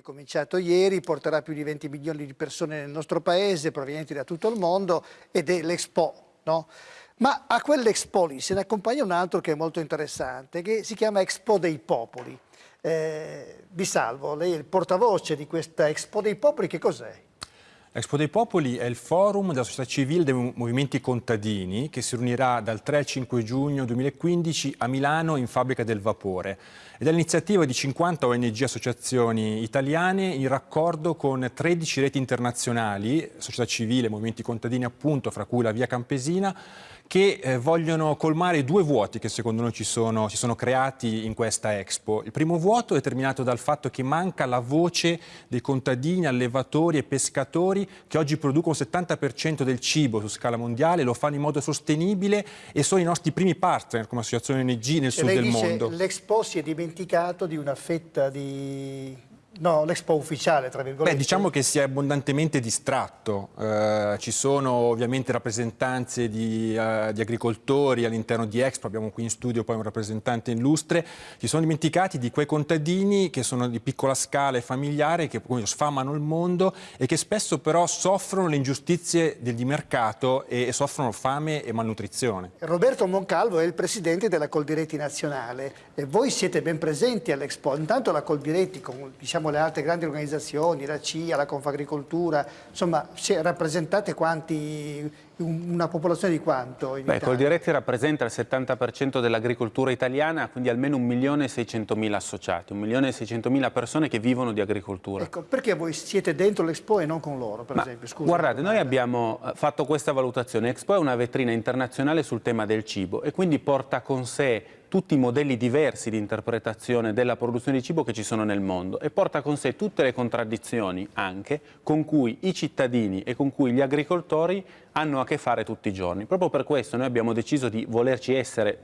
è cominciato ieri, porterà più di 20 milioni di persone nel nostro paese, provenienti da tutto il mondo, ed è l'Expo. No? Ma a quell'Expo lì se ne accompagna un altro che è molto interessante, che si chiama Expo dei Popoli. Eh, vi salvo, lei è il portavoce di questa Expo dei Popoli, che cos'è? Expo dei Popoli è il forum della società civile dei movimenti contadini che si riunirà dal 3 al 5 giugno 2015 a Milano in Fabbrica del Vapore. Ed è l'iniziativa di 50 ONG associazioni italiane in raccordo con 13 reti internazionali, società civile, movimenti contadini appunto, fra cui la Via Campesina, che eh, vogliono colmare due vuoti che secondo noi ci sono, si sono creati in questa Expo. Il primo vuoto è determinato dal fatto che manca la voce dei contadini, allevatori e pescatori che oggi producono il 70% del cibo su scala mondiale, lo fanno in modo sostenibile e sono i nostri primi partner come associazione ONG nel e sud del mondo. L'Expo si è dimenticato di una fetta di No, l'Expo ufficiale, tra virgolette. Beh, diciamo che si è abbondantemente distratto. Eh, ci sono ovviamente rappresentanze di, uh, di agricoltori all'interno di Expo, abbiamo qui in studio poi un rappresentante illustre. Ci sono dimenticati di quei contadini che sono di piccola scala e familiare, che sfamano il mondo e che spesso però soffrono le ingiustizie di mercato e, e soffrono fame e malnutrizione. Roberto Moncalvo è il presidente della Coldiretti Nazionale e voi siete ben presenti all'Expo. Intanto la Coldiretti, con, diciamo le altre grandi organizzazioni, la CIA, la Confagricoltura, insomma rappresentate quanti, una popolazione di quanto? In Beh, Coldiretti rappresenta il 70% dell'agricoltura italiana, quindi almeno 1.600.000 associati, 1.600.000 persone che vivono di agricoltura. Ecco, perché voi siete dentro l'Expo e non con loro, per Ma, esempio? Scusa, guardate, noi abbiamo eh, fatto questa valutazione. Expo è una vetrina internazionale sul tema del cibo e quindi porta con sé tutti i modelli diversi di interpretazione della produzione di cibo che ci sono nel mondo e porta con sé tutte le contraddizioni anche con cui i cittadini e con cui gli agricoltori hanno a che fare tutti i giorni. Proprio per questo noi abbiamo deciso di volerci essere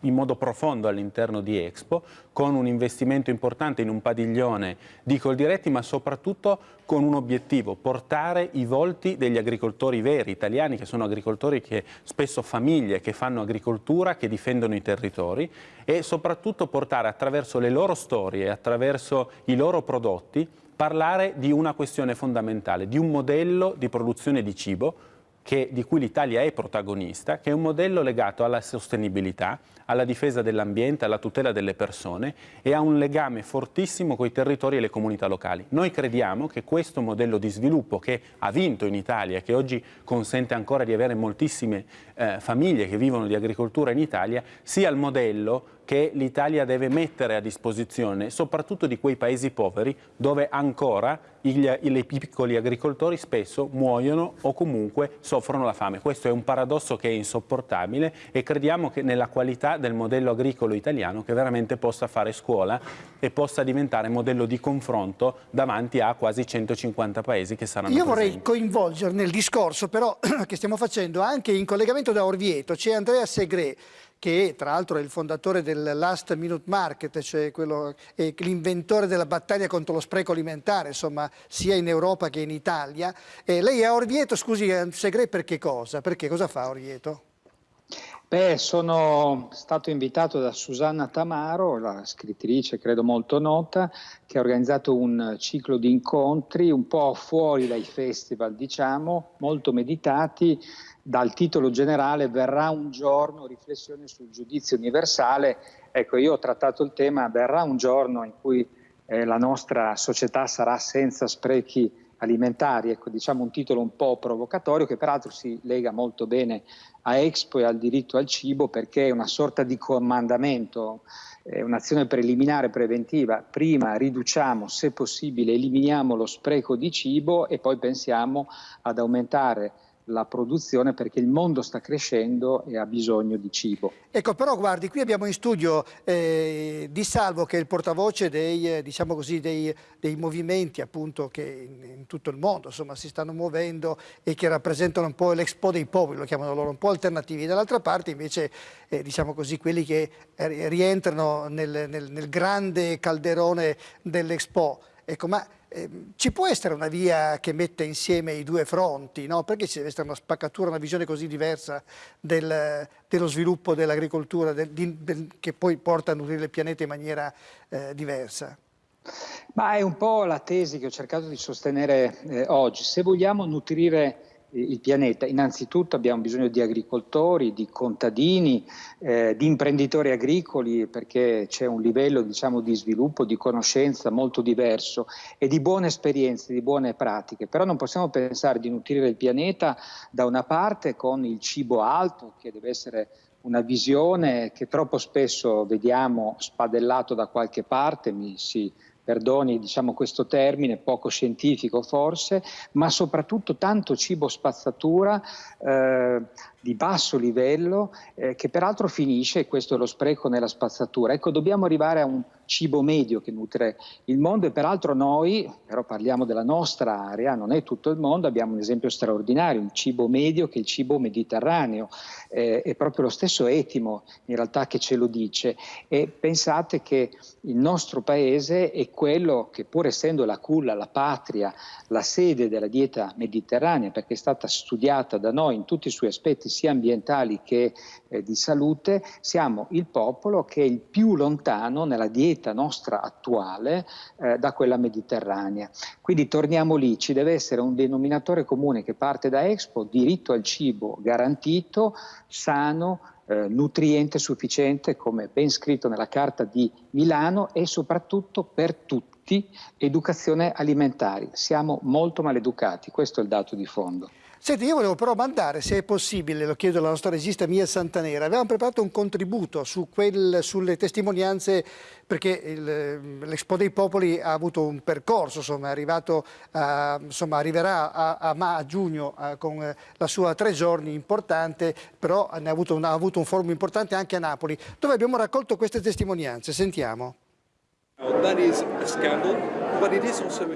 in modo profondo all'interno di Expo, con un investimento importante in un padiglione di Coldiretti, ma soprattutto con un obiettivo, portare i volti degli agricoltori veri, italiani, che sono agricoltori che spesso famiglie, che fanno agricoltura, che difendono i territori, e soprattutto portare attraverso le loro storie, attraverso i loro prodotti, parlare di una questione fondamentale, di un modello di produzione di cibo che, di cui l'Italia è protagonista, che è un modello legato alla sostenibilità, alla difesa dell'ambiente, alla tutela delle persone e ha un legame fortissimo con i territori e le comunità locali. Noi crediamo che questo modello di sviluppo che ha vinto in Italia che oggi consente ancora di avere moltissime eh, famiglie che vivono di agricoltura in Italia, sia il modello che l'Italia deve mettere a disposizione soprattutto di quei paesi poveri dove ancora i, piccoli agricoltori spesso muoiono o comunque soffrono la fame. Questo è un paradosso che è insopportabile e crediamo che nella qualità del modello agricolo italiano che veramente possa fare scuola e possa diventare modello di confronto davanti a quasi 150 paesi che saranno Io presenti. vorrei coinvolgere nel discorso però che stiamo facendo anche in collegamento da Orvieto, c'è Andrea Segre che tra l'altro è il fondatore del Last Minute Market, cioè l'inventore della battaglia contro lo spreco alimentare, insomma, sia in Europa che in Italia. E lei è a Orvieto, scusi, Segre, per che cosa? Perché cosa fa Orvieto? Beh, sono stato invitato da Susanna Tamaro, la scrittrice credo molto nota, che ha organizzato un ciclo di incontri un po' fuori dai festival, diciamo, molto meditati, dal titolo generale verrà un giorno riflessione sul giudizio universale. Ecco, io ho trattato il tema verrà un giorno in cui eh, la nostra società sarà senza sprechi alimentari, ecco, diciamo un titolo un po' provocatorio che peraltro si lega molto bene a Expo e al diritto al cibo perché è una sorta di comandamento, è un'azione preliminare preventiva. Prima riduciamo, se possibile, eliminiamo lo spreco di cibo e poi pensiamo ad aumentare la produzione perché il mondo sta crescendo e ha bisogno di cibo. Ecco, però guardi, qui abbiamo in studio eh, Di Salvo che è il portavoce dei, eh, diciamo così, dei, dei movimenti appunto che in, in, tutto il mondo insomma, si stanno muovendo e che rappresentano un po' l'Expo dei popoli, lo chiamano loro, un po' alternativi. Dall'altra parte invece, eh, diciamo così, quelli che eh, rientrano nel, nel, nel grande calderone dell'Expo. Ecco, ma ci può essere una via che metta insieme i due fronti, no? Perché ci deve essere una spaccatura, una visione così diversa del, dello sviluppo dell'agricoltura che poi porta a nutrire il pianeta in maniera eh, diversa? Ma è un po' la tesi che ho cercato di sostenere eh, oggi. Se vogliamo nutrire il pianeta. Innanzitutto abbiamo bisogno di agricoltori, di contadini, eh, di imprenditori agricoli perché c'è un livello diciamo, di sviluppo, di conoscenza molto diverso e di buone esperienze, di buone pratiche. Però non possiamo pensare di nutrire il pianeta da una parte con il cibo alto che deve essere una visione che troppo spesso vediamo spadellato da qualche parte, mi si perdoni diciamo, questo termine, poco scientifico forse, ma soprattutto tanto cibo spazzatura eh, di basso livello eh, che peraltro finisce, questo è lo spreco nella spazzatura. Ecco, dobbiamo arrivare a un cibo medio che nutre il mondo e peraltro noi, però parliamo della nostra area, non è tutto il mondo, abbiamo un esempio straordinario, un cibo medio che è il cibo mediterraneo, eh, è proprio lo stesso etimo in realtà che ce lo dice. E pensate che il nostro paese è quello che pur essendo la culla, la patria, la sede della dieta mediterranea perché è stata studiata da noi in tutti i suoi aspetti sia ambientali che eh, di salute, siamo il popolo che è il più lontano nella dieta nostra attuale eh, da quella mediterranea. Quindi torniamo lì, ci deve essere un denominatore comune che parte da Expo, diritto al cibo garantito, sano, eh, nutriente sufficiente, come ben scritto nella Carta di Milano, e soprattutto per tutti educazione alimentare. Siamo molto maleducati, questo è il dato di fondo. Senti, io volevo però mandare, se è possibile, lo chiedo alla nostra regista Mia Santanera, avevamo preparato un contributo su quel, sulle testimonianze, perché l'Expo dei Popoli ha avuto un percorso, insomma, arrivato a, insomma, arriverà a, a, a giugno a, con la sua tre giorni importante, però ha avuto, un, ha avuto un forum importante anche a Napoli, dove abbiamo raccolto queste testimonianze. Sentiamo.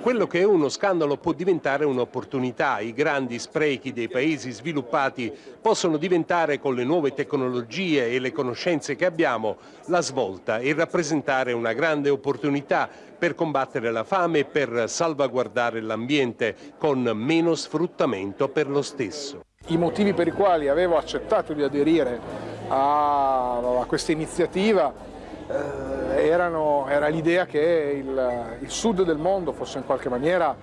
Quello che è uno scandalo può diventare un'opportunità. I grandi sprechi dei paesi sviluppati possono diventare con le nuove tecnologie e le conoscenze che abbiamo la svolta e rappresentare una grande opportunità per combattere la fame e per salvaguardare l'ambiente con meno sfruttamento per lo stesso. I motivi per i quali avevo accettato di aderire a, a questa iniziativa eh, erano, era l'idea che il, il sud del mondo fosse in qualche maniera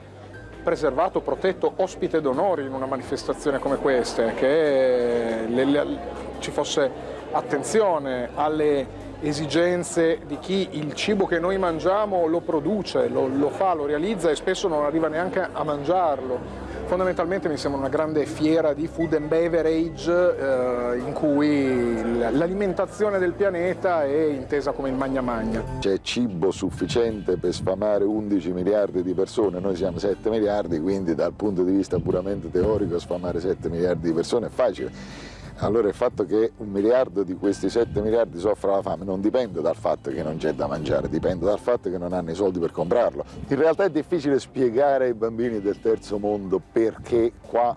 preservato, protetto, ospite d'onore in una manifestazione come questa, che le, le, ci fosse attenzione alle esigenze di chi il cibo che noi mangiamo lo produce, lo, lo fa, lo realizza e spesso non arriva neanche a mangiarlo fondamentalmente mi sembra una grande fiera di food and beverage eh, in cui l'alimentazione del pianeta è intesa come il magna magna. C'è cibo sufficiente per sfamare 11 miliardi di persone, noi siamo 7 miliardi, quindi dal punto di vista puramente teorico sfamare 7 miliardi di persone è facile allora il fatto che un miliardo di questi 7 miliardi soffra la fame non dipende dal fatto che non c'è da mangiare, dipende dal fatto che non hanno i soldi per comprarlo. In realtà è difficile spiegare ai bambini del terzo mondo perché qua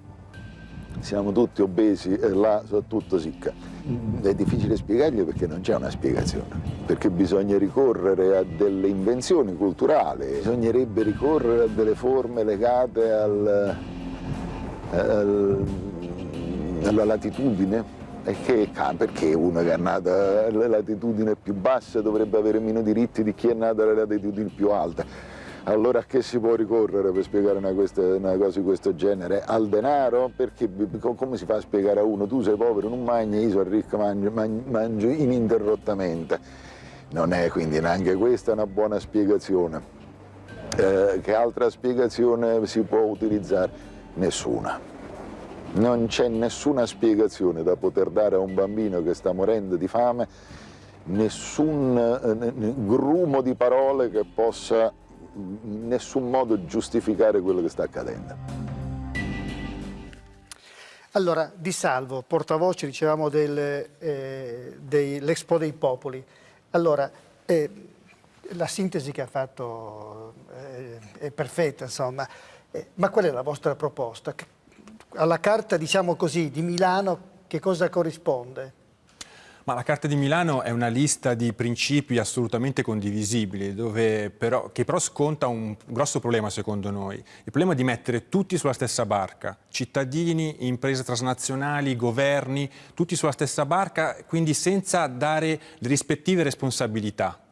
siamo tutti obesi e là sono tutto sicca. È difficile spiegargli perché non c'è una spiegazione, perché bisogna ricorrere a delle invenzioni culturali, bisognerebbe ricorrere a delle forme legate al, al la latitudine e che, perché uno che è nato alla latitudine più bassa dovrebbe avere meno diritti di chi è nato alle latitudini più alte. Allora a che si può ricorrere per spiegare una, questa, una, cosa di questo genere? Al denaro? Perché come si fa a spiegare a uno tu sei povero, non mangi, io sono ricco, mangio, mangio ininterrottamente. Non è quindi neanche questa una buona spiegazione. Eh, che altra spiegazione si può utilizzare? Nessuna. Non c'è nessuna spiegazione da poter dare a un bambino che sta morendo di fame, nessun eh, grumo di parole che possa in nessun modo giustificare quello che sta accadendo. Allora, Di Salvo, portavoce, dicevamo, eh, dell'Expo dei Popoli. Allora, eh, la sintesi che ha fatto eh, è perfetta, insomma, eh, ma qual è la vostra proposta? Alla carta, diciamo così, di Milano che cosa corrisponde? Ma la Carta di Milano è una lista di principi assolutamente condivisibili, però, che però sconta un grosso problema secondo noi. Il problema di mettere tutti sulla stessa barca, cittadini, imprese transnazionali, governi, tutti sulla stessa barca, quindi senza dare le rispettive responsabilità.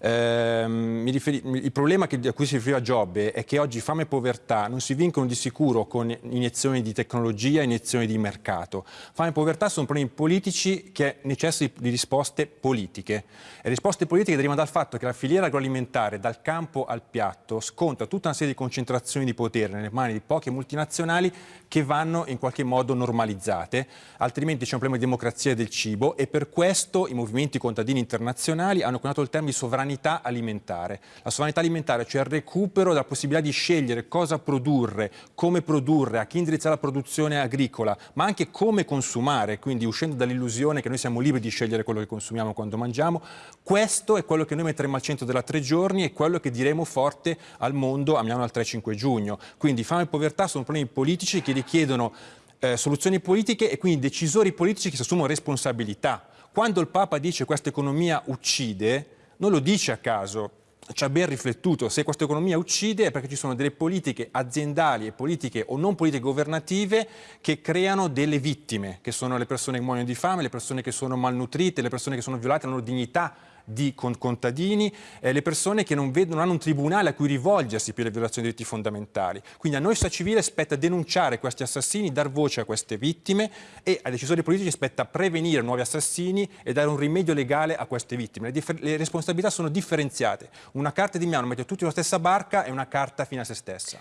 Ehm, il problema che, a cui si riferiva Giobbe è che oggi fame e povertà non si vincono di sicuro con iniezioni di tecnologia, iniezioni di mercato. Fame e povertà sono problemi politici che necessitano di risposte politiche. E risposte politiche derivano dal fatto che la filiera agroalimentare dal campo al piatto sconta tutta una serie di concentrazioni di potere nelle mani di poche multinazionali che vanno in qualche modo normalizzate, altrimenti c'è un problema di democrazia del cibo e per questo i movimenti contadini internazionali hanno coniato il termine di sovranità alimentare. La sovranità alimentare, cioè il recupero della possibilità di scegliere cosa produrre, come produrre, a chi indirizzare la produzione agricola, ma anche come consumare, quindi uscendo dall'illusione che noi siamo liberi di scegliere quello che consumiamo quando mangiamo, questo è quello che noi metteremo al centro della tre giorni e quello che diremo forte al mondo a Milano al 3-5 giugno. Quindi fame e povertà sono problemi politici che richiedono eh, soluzioni politiche e quindi decisori politici che si assumono responsabilità. Quando il Papa dice questa economia uccide, non lo dice a caso, ci ha ben riflettuto, se questa economia uccide è perché ci sono delle politiche aziendali e politiche o non politiche governative che creano delle vittime, che sono le persone che muoiono di fame, le persone che sono malnutrite, le persone che sono violate la loro dignità di contadini, eh, le persone che non, vedono, non hanno un tribunale a cui rivolgersi per le violazioni dei diritti fondamentali. Quindi a noi società civile spetta denunciare questi assassini, dar voce a queste vittime e ai decisori politici spetta prevenire nuovi assassini e dare un rimedio legale a queste vittime. Le, le responsabilità sono differenziate. Una carta di Milano mette tutti sulla stessa barca e una carta fine a se stessa.